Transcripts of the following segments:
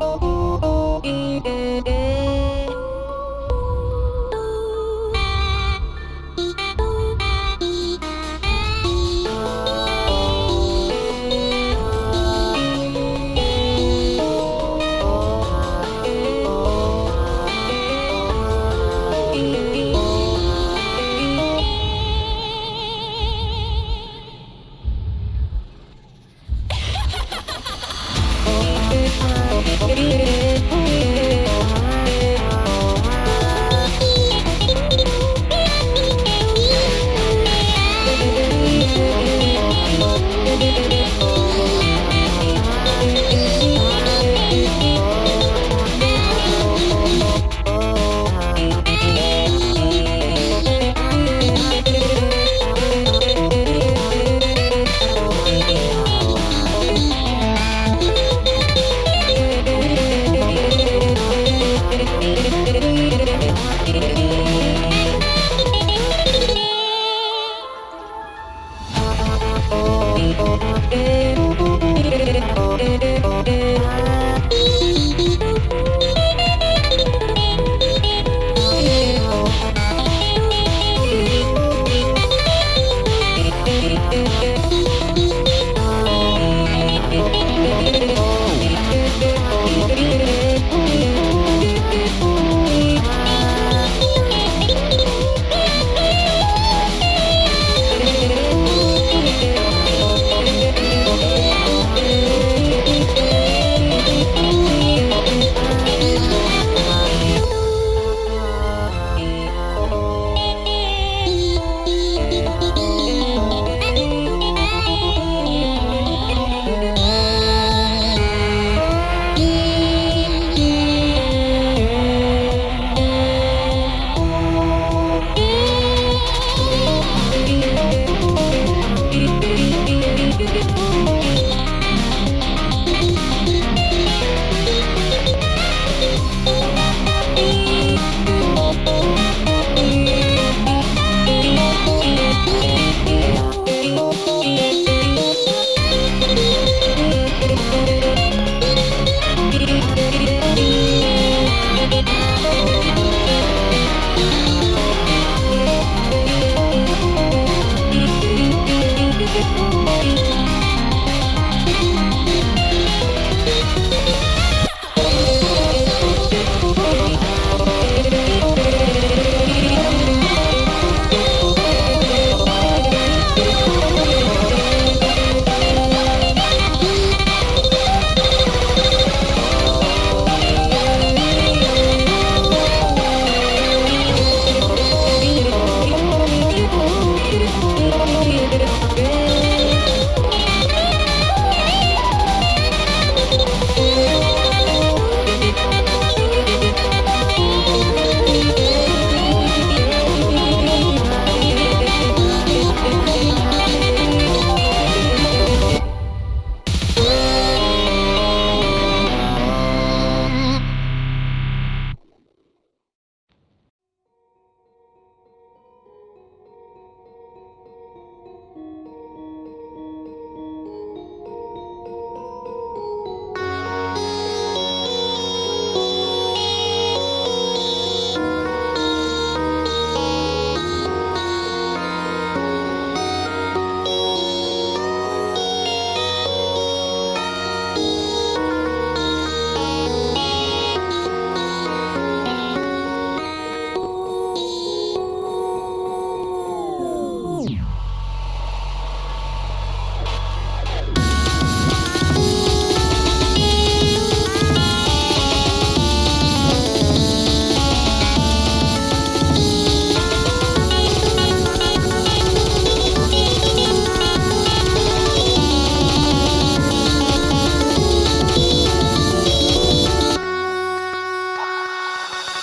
Música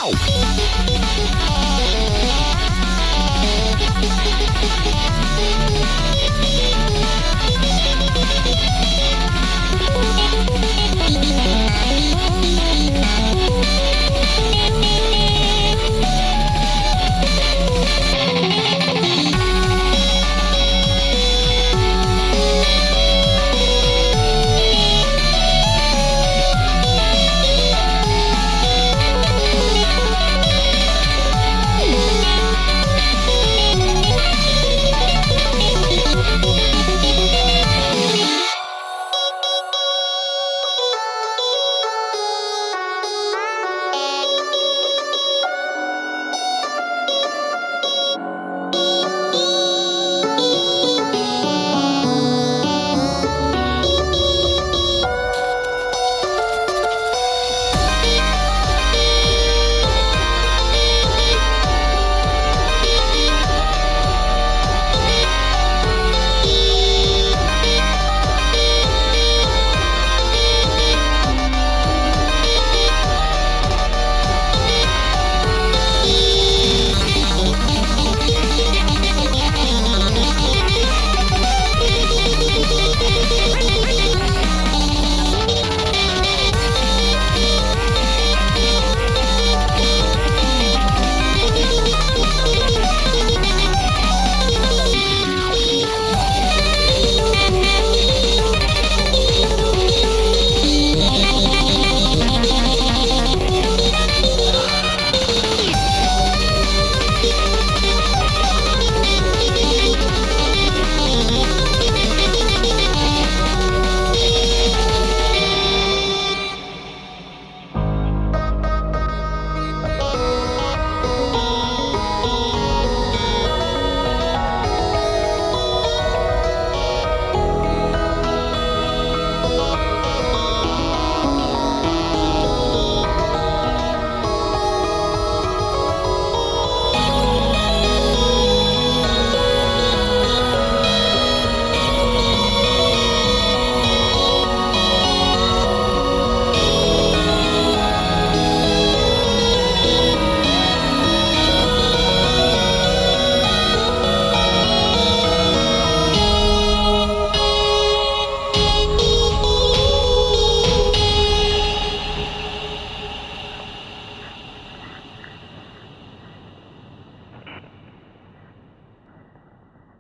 Tchau.